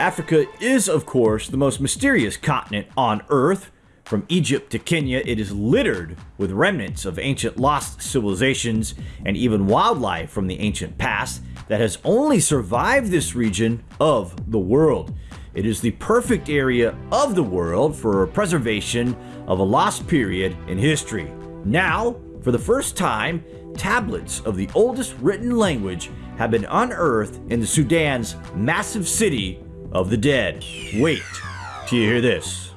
Africa is, of course, the most mysterious continent on Earth. From Egypt to Kenya, it is littered with remnants of ancient lost civilizations and even wildlife from the ancient past that has only survived this region of the world. It is the perfect area of the world for preservation of a lost period in history. Now, for the first time, tablets of the oldest written language have been unearthed in the Sudan's massive city of the dead. Wait till you hear this.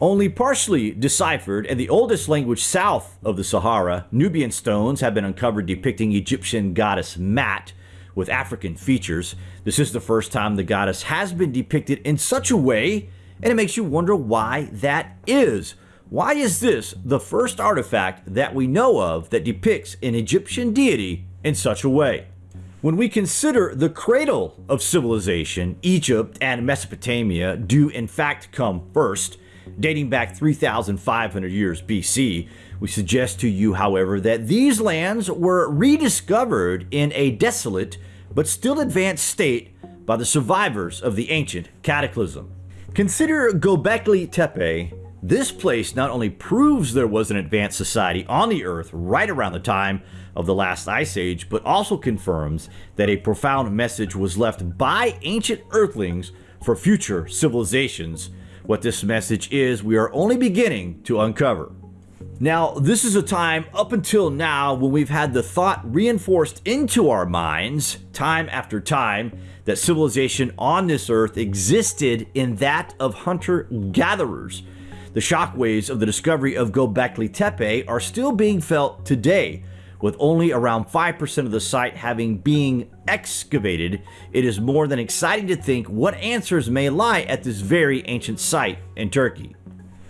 Only partially deciphered and the oldest language south of the Sahara, Nubian stones have been uncovered depicting Egyptian goddess Maat with African features. This is the first time the goddess has been depicted in such a way, and it makes you wonder why that is. Why is this the first artifact that we know of that depicts an Egyptian deity in such a way? When we consider the cradle of civilization, Egypt and Mesopotamia do in fact come first, dating back 3,500 years BC. We suggest to you, however, that these lands were rediscovered in a desolate but still advanced state by the survivors of the ancient cataclysm. Consider Gobekli Tepe this place not only proves there was an advanced society on the Earth right around the time of the last ice age, but also confirms that a profound message was left by ancient Earthlings for future civilizations. What this message is, we are only beginning to uncover. Now, this is a time up until now when we've had the thought reinforced into our minds, time after time, that civilization on this earth existed in that of hunter gatherers. The shockwaves of the discovery of Gobekli Tepe are still being felt today. With only around 5% of the site having been excavated, it is more than exciting to think what answers may lie at this very ancient site in Turkey.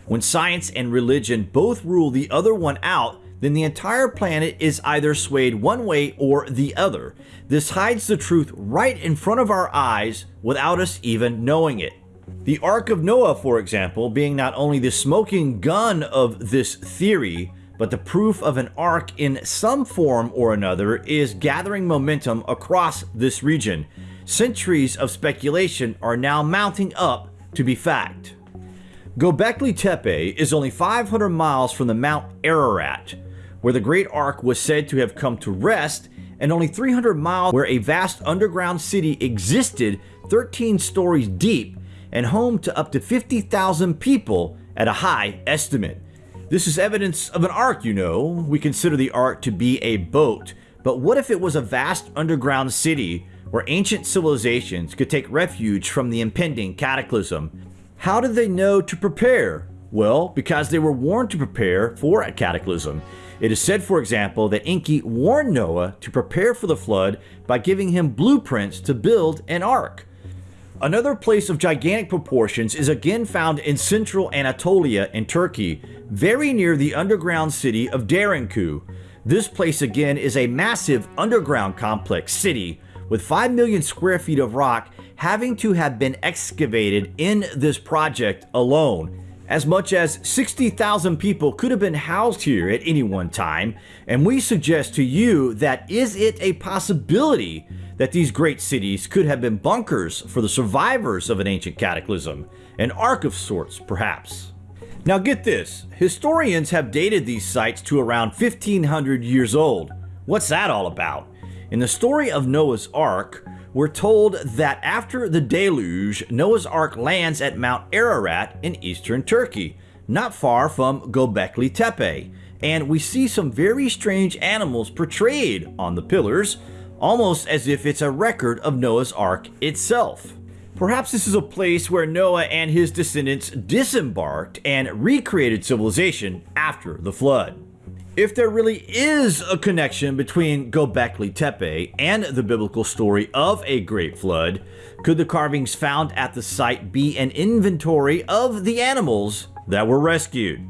When science and religion both rule the other one out, then the entire planet is either swayed one way or the other. This hides the truth right in front of our eyes without us even knowing it. The Ark of Noah, for example, being not only the smoking gun of this theory, but the proof of an ark in some form or another is gathering momentum across this region. Centuries of speculation are now mounting up to be fact. Gobekli Tepe is only 500 miles from the Mount Ararat, where the Great Ark was said to have come to rest, and only 300 miles where a vast underground city existed 13 stories deep and home to up to 50,000 people at a high estimate. This is evidence of an ark, you know. We consider the ark to be a boat, but what if it was a vast underground city where ancient civilizations could take refuge from the impending cataclysm? How did they know to prepare? Well, because they were warned to prepare for a cataclysm. It is said, for example, that Enki warned Noah to prepare for the flood by giving him blueprints to build an ark. Another place of gigantic proportions is again found in central Anatolia in Turkey, very near the underground city of Derinkuyu. This place again is a massive underground complex city with 5 million square feet of rock having to have been excavated in this project alone. As much as 60,000 people could have been housed here at any one time, and we suggest to you that is it a possibility that these great cities could have been bunkers for the survivors of an ancient cataclysm, an ark of sorts, perhaps. Now get this, historians have dated these sites to around 1500 years old. What's that all about? In the story of Noah's Ark, we're told that after the deluge, Noah's Ark lands at Mount Ararat in eastern Turkey, not far from Gobekli Tepe, and we see some very strange animals portrayed on the pillars, almost as if it's a record of Noah's Ark itself. Perhaps this is a place where Noah and his descendants disembarked and recreated civilization after the flood. If there really is a connection between Gobekli Tepe and the biblical story of a great flood, could the carvings found at the site be an inventory of the animals that were rescued?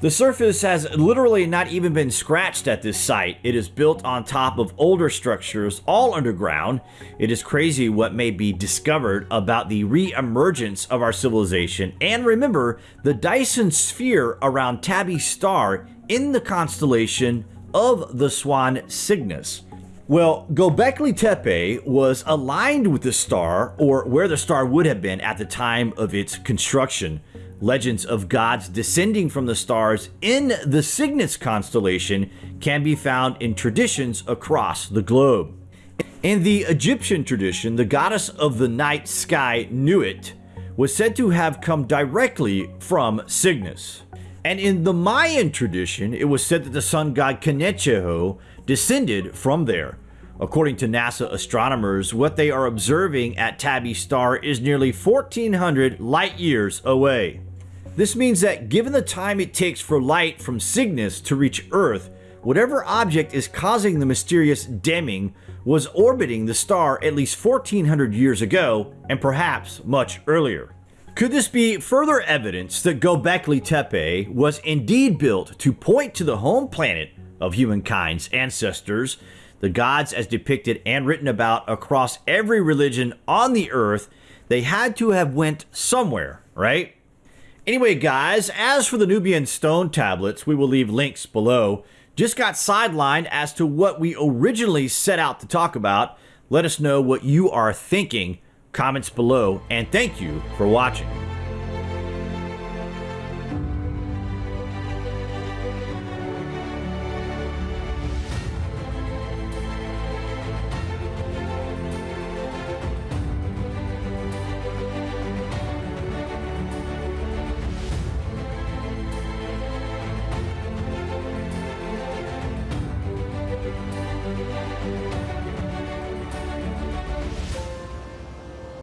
The surface has literally not even been scratched at this site. It is built on top of older structures, all underground. It is crazy what may be discovered about the re-emergence of our civilization. And remember, the Dyson sphere around Tabby's Star in the constellation of the Swan Cygnus. Well, Gobekli Tepe was aligned with the star, or where the star would have been at the time of its construction. Legends of gods descending from the stars in the Cygnus constellation can be found in traditions across the globe. In the Egyptian tradition, the goddess of the night sky, Nuit, was said to have come directly from Cygnus. And in the Mayan tradition, it was said that the sun god Kinich Ahau descended from there. According to NASA astronomers, what they are observing at Tabby Star is nearly 1400 light years away. This means that given the time it takes for light from Cygnus to reach Earth, whatever object is causing the mysterious dimming was orbiting the star at least 1400 years ago and perhaps much earlier. Could this be further evidence that Gobekli Tepe was indeed built to point to the home planet of humankind's ancestors, the gods as depicted and written about across every religion on the earth, they had to have went somewhere, right? Anyway, guys, as for the Nubian stone tablets, we will leave links below. Just got sidelined as to what we originally set out to talk about. Let us know what you are thinking. Comments below, and thank you for watching.